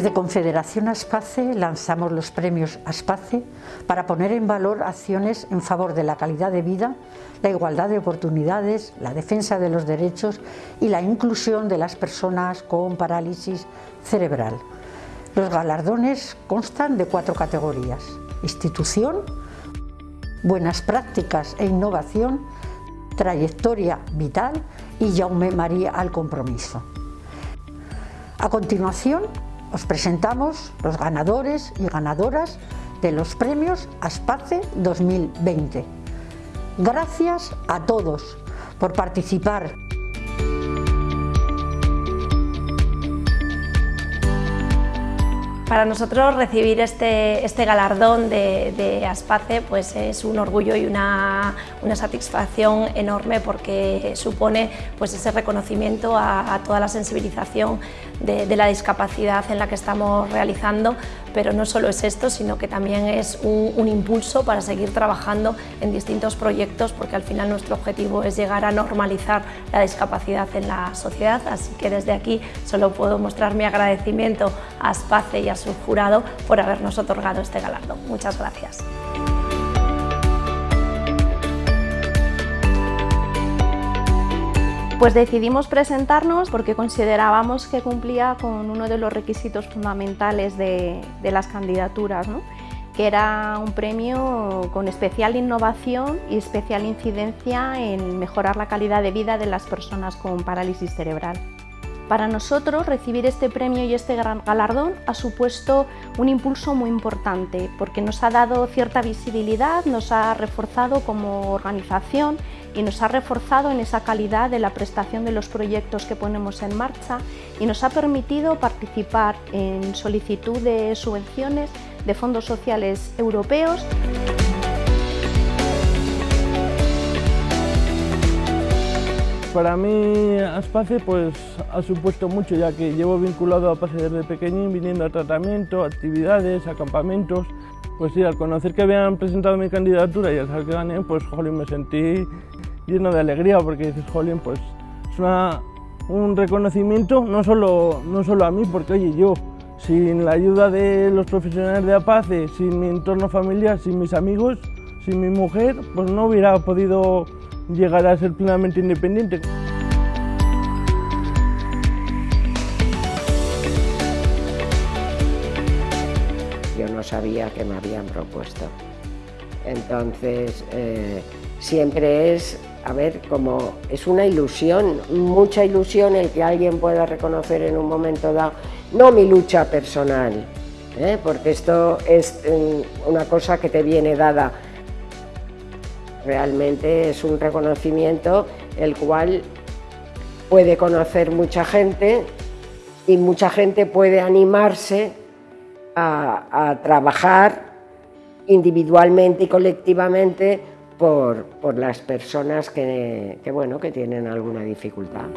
Desde Confederación Aspace lanzamos los premios Aspace para poner en valor acciones en favor de la calidad de vida, la igualdad de oportunidades, la defensa de los derechos y la inclusión de las personas con parálisis cerebral. Los galardones constan de cuatro categorías, institución, buenas prácticas e innovación, trayectoria vital y Jaume María al compromiso. A continuación, os presentamos los ganadores y ganadoras de los premios ASPACE 2020. Gracias a todos por participar. Para nosotros recibir este, este galardón de, de, Aspace pues es un orgullo y una, una satisfacción enorme porque supone pues ese reconocimiento a, toda la sensibilización de, la discapacidad en la que estamos realizando, pero no solo es esto, sino que también es un, impulso para seguir trabajando en distintos proyectos porque al final nuestro objetivo es llegar a normalizar la discapacidad en la sociedad, así que desde aquí solo puedo mostrar mi agradecimiento a Aspace y a su jurado por habernos otorgado este galardón. Muchas gracias. Pues decidimos presentarnos porque considerábamos que cumplía con uno de los requisitos fundamentales de, las candidaturas, que era un premio con especial innovación y especial incidencia en mejorar la calidad de vida de las personas con parálisis cerebral. Para nosotros recibir este premio y este gran galardón ha supuesto un impulso muy importante porque nos ha dado cierta visibilidad, nos ha reforzado como organización y nos ha reforzado en esa calidad de la prestación de los proyectos que ponemos en marcha y nos ha permitido participar en solicitud de subvenciones de fondos sociales europeos. Para mí Aspace pues, ha supuesto mucho ya que llevo vinculado a Pase desde pequeñín, viniendo a tratamiento, actividades, acampamentos. Pues sí, al conocer que habían presentado mi candidatura y al saber que gané, pues jolín, me sentí lleno de alegría porque dices, jolín, pues es una, un reconocimiento no solo, no solo a mí, porque oye, yo sin la ayuda de los profesionales de APACE, sin mi entorno familiar, sin mis amigos, sin mi mujer, pues no hubiera podido llegar a ser plenamente independiente. Yo no sabía que me habían propuesto. Entonces, eh, siempre es, a ver, como es una ilusión, mucha ilusión el que alguien pueda reconocer en un momento dado, no mi lucha personal, ¿eh? porque esto es mm, una cosa que te viene dada Realmente es un reconocimiento el cual puede conocer mucha gente y mucha gente puede animarse a, trabajar individualmente y colectivamente por, por las personas que, bueno, que tienen alguna dificultad.